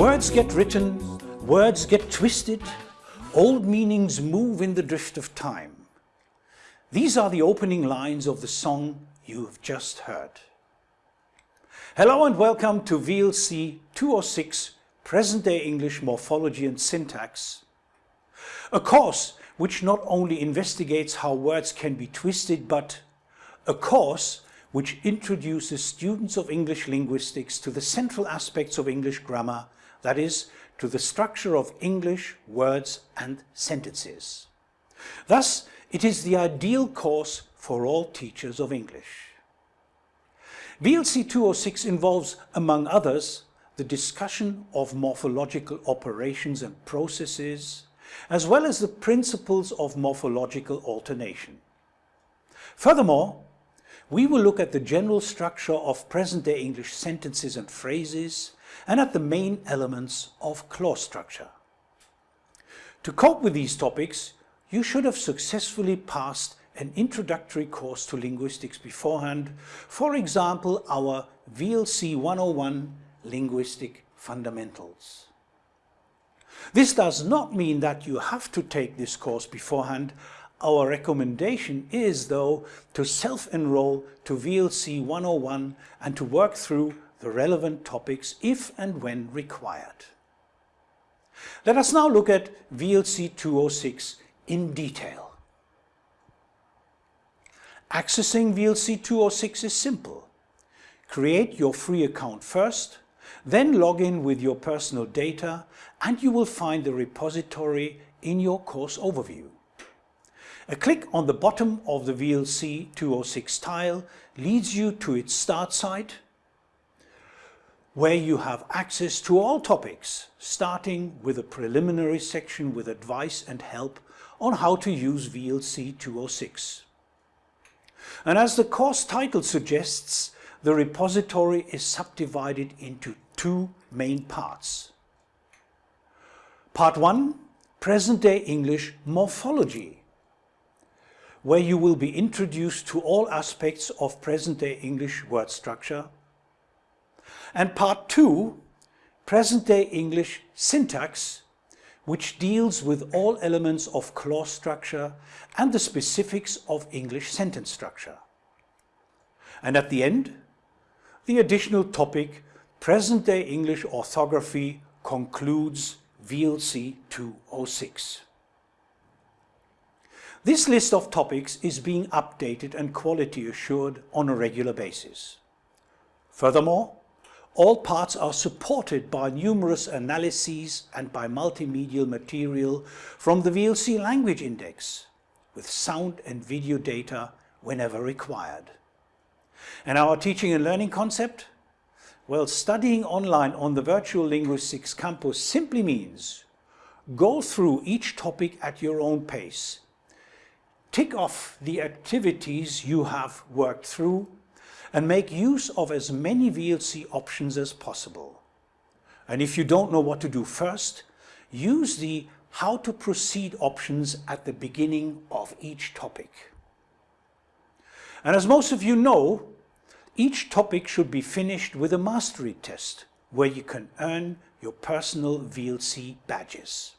Words get written, words get twisted, old meanings move in the drift of time. These are the opening lines of the song you have just heard. Hello and welcome to VLC 206 Present-day English Morphology and Syntax, a course which not only investigates how words can be twisted, but a course which introduces students of English linguistics to the central aspects of English grammar, that is, to the structure of English words and sentences. Thus, it is the ideal course for all teachers of English. VLC 206 involves, among others, the discussion of morphological operations and processes, as well as the principles of morphological alternation. Furthermore, we will look at the general structure of present-day English sentences and phrases and at the main elements of clause structure. To cope with these topics, you should have successfully passed an introductory course to linguistics beforehand, for example our VLC 101 Linguistic Fundamentals. This does not mean that you have to take this course beforehand, our recommendation is, though, to self-enroll to VLC 101 and to work through the relevant topics if and when required. Let us now look at VLC 206 in detail. Accessing VLC 206 is simple. Create your free account first, then log in with your personal data and you will find the repository in your course overview. A click on the bottom of the VLC 206 tile leads you to its start site where you have access to all topics, starting with a preliminary section with advice and help on how to use VLC 206. And as the course title suggests, the repository is subdivided into two main parts. Part 1, Present-day English Morphology where you will be introduced to all aspects of present-day English word structure. And part two, present-day English syntax, which deals with all elements of clause structure and the specifics of English sentence structure. And at the end, the additional topic, present-day English orthography, concludes VLC 206. This list of topics is being updated and quality assured on a regular basis. Furthermore, all parts are supported by numerous analyses and by multimedia material from the VLC Language Index, with sound and video data whenever required. And our teaching and learning concept? Well, studying online on the Virtual Linguistics Campus simply means go through each topic at your own pace tick off the activities you have worked through and make use of as many VLC options as possible. And if you don't know what to do first, use the how to proceed options at the beginning of each topic. And as most of you know, each topic should be finished with a mastery test where you can earn your personal VLC badges.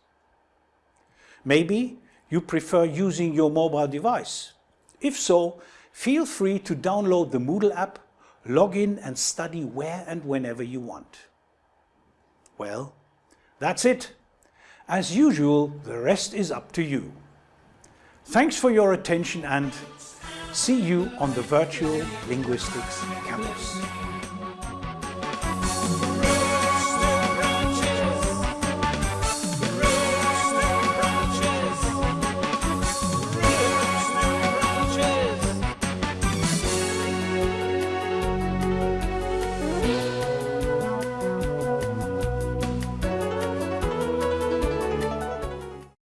Maybe you prefer using your mobile device. If so, feel free to download the Moodle app, log in and study where and whenever you want. Well, that's it. As usual, the rest is up to you. Thanks for your attention and see you on the Virtual Linguistics Campus.